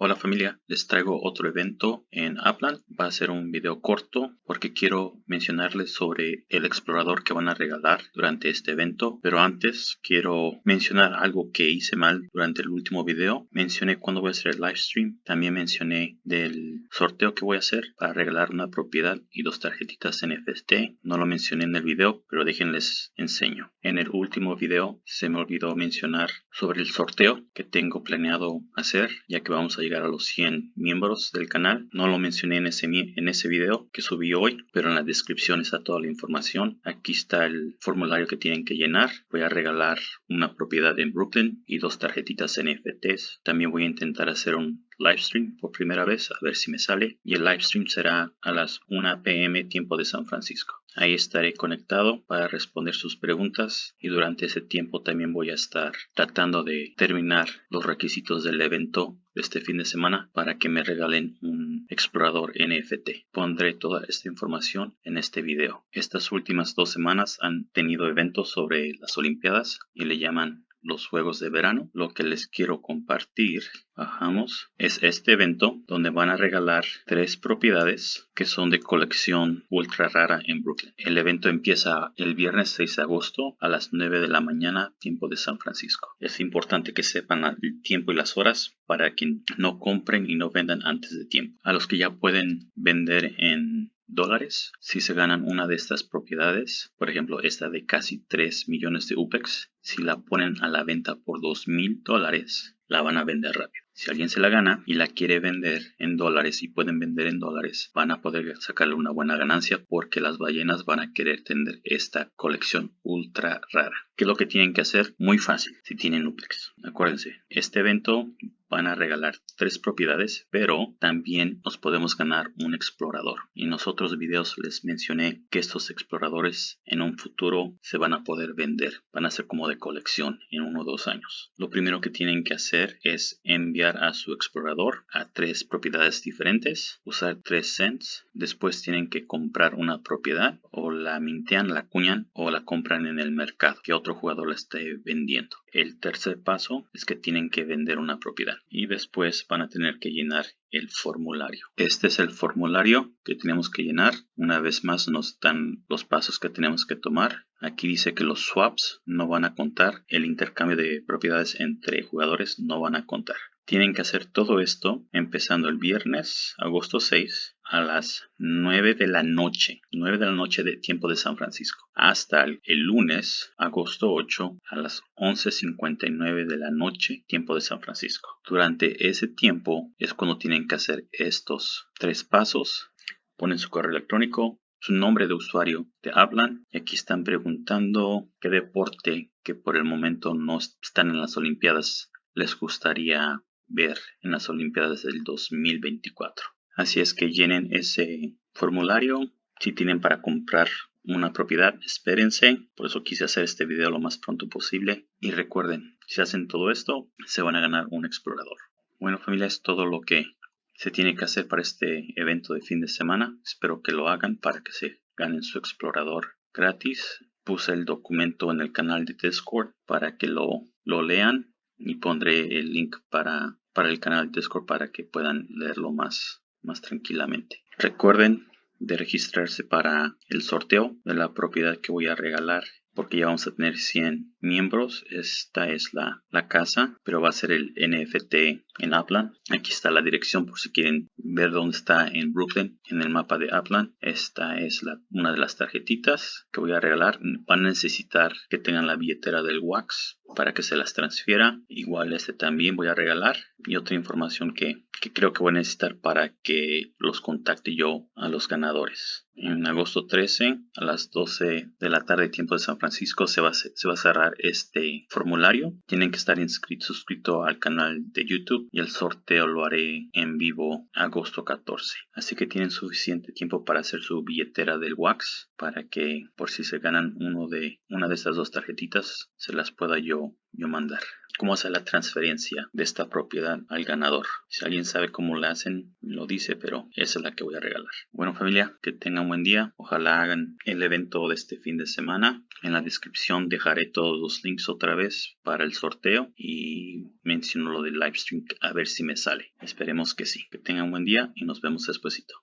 Hola familia, les traigo otro evento en Upland. Va a ser un video corto porque quiero mencionarles sobre el explorador que van a regalar durante este evento. Pero antes quiero mencionar algo que hice mal durante el último video. Mencioné cuándo voy a hacer el live stream. También mencioné del sorteo que voy a hacer para regalar una propiedad y dos tarjetitas NFT. No lo mencioné en el video, pero déjenles enseño. En el último video se me olvidó mencionar sobre el sorteo que tengo planeado hacer ya que vamos a llegar a los 100 miembros del canal. No lo mencioné en ese, en ese video que subí hoy, pero en la descripción está toda la información. Aquí está el formulario que tienen que llenar. Voy a regalar una propiedad en Brooklyn y dos tarjetitas NFTs. También voy a intentar hacer un live stream por primera vez a ver si me sale y el live stream será a las 1 pm tiempo de San Francisco. Ahí estaré conectado para responder sus preguntas y durante ese tiempo también voy a estar tratando de terminar los requisitos del evento de este fin de semana para que me regalen un explorador NFT. Pondré toda esta información en este video. Estas últimas dos semanas han tenido eventos sobre las Olimpiadas y le llaman los juegos de verano. Lo que les quiero compartir, bajamos, es este evento donde van a regalar tres propiedades que son de colección ultra rara en Brooklyn. El evento empieza el viernes 6 de agosto a las 9 de la mañana, tiempo de San Francisco. Es importante que sepan el tiempo y las horas para que no compren y no vendan antes de tiempo. A los que ya pueden vender en dólares si se ganan una de estas propiedades. Por ejemplo, esta de casi 3 millones de UPEX. Si la ponen a la venta por 2 mil dólares, la van a vender rápido. Si alguien se la gana y la quiere vender en dólares y pueden vender en dólares, van a poder sacarle una buena ganancia porque las ballenas van a querer tener esta colección ultra rara. ¿Qué es lo que tienen que hacer? Muy fácil si tienen UPEX. Acuérdense, este evento van a regalar tres propiedades, pero también nos podemos ganar un explorador. En los otros videos les mencioné que estos exploradores en un futuro se van a poder vender. Van a ser como de colección en uno o dos años. Lo primero que tienen que hacer es enviar a su explorador a tres propiedades diferentes, usar tres cents. Después tienen que comprar una propiedad o la mintean, la cuñan o la compran en el mercado que otro jugador la esté vendiendo. El tercer paso es que tienen que vender una propiedad y después van a tener que llenar el formulario. Este es el formulario que tenemos que llenar. Una vez más nos dan los pasos que tenemos que tomar. Aquí dice que los swaps no van a contar. El intercambio de propiedades entre jugadores no van a contar. Tienen que hacer todo esto empezando el viernes, agosto 6, a las 9 de la noche, 9 de la noche de tiempo de San Francisco, hasta el, lunes, agosto 8, a las 11.59 de la noche, tiempo de San Francisco. Durante ese tiempo es cuando tienen que hacer estos tres pasos. Ponen su correo electrónico, su nombre de usuario de hablan y aquí están preguntando qué deporte que por el momento no están en las Olimpiadas les gustaría ver en las Olimpiadas del 2024. Así es que llenen ese formulario. Si tienen para comprar una propiedad, espérense. Por eso quise hacer este video lo más pronto posible. Y recuerden, si hacen todo esto, se van a ganar un explorador. Bueno familia, es todo lo que se tiene que hacer para este evento de fin de semana. Espero que lo hagan para que se ganen su explorador gratis. Puse el documento en el canal de Discord para que lo, lo lean y pondré el link para, para el canal de Discord para que puedan leerlo más, más tranquilamente. Recuerden de registrarse para el sorteo de la propiedad que voy a regalar porque ya vamos a tener 100 miembros. Esta es la, la casa, pero va a ser el NFT en Upland. Aquí está la dirección por si quieren ver dónde está en Brooklyn, en el mapa de Upland. Esta es una de las tarjetitas que voy a regalar. Van a necesitar que tengan la billetera del Wax para que se las transfiera. Igual este también voy a regalar. Y otra información que, que creo que voy a necesitar para que los contacte yo a los ganadores. En agosto 13 a las 12 de la tarde tiempo de San Francisco se va, a, se va a cerrar este formulario. Tienen que estar inscritos, suscrito al canal de YouTube y el sorteo lo haré en vivo agosto 14. Así que tienen suficiente tiempo para hacer su billetera del Wax para que por si se ganan uno de una de estas dos tarjetitas se las pueda yo, yo mandar. cómo hacer la transferencia de esta propiedad al ganador. Si alguien sabe cómo la hacen, lo dice, pero esa es la que voy a regalar. Bueno familia, que tengan buen día. Ojalá hagan el evento de este fin de semana. En la descripción dejaré todos los links otra vez para el sorteo y menciono lo del livestream a ver si me sale. Esperemos que sí. Que tengan buen día y nos vemos despuesito.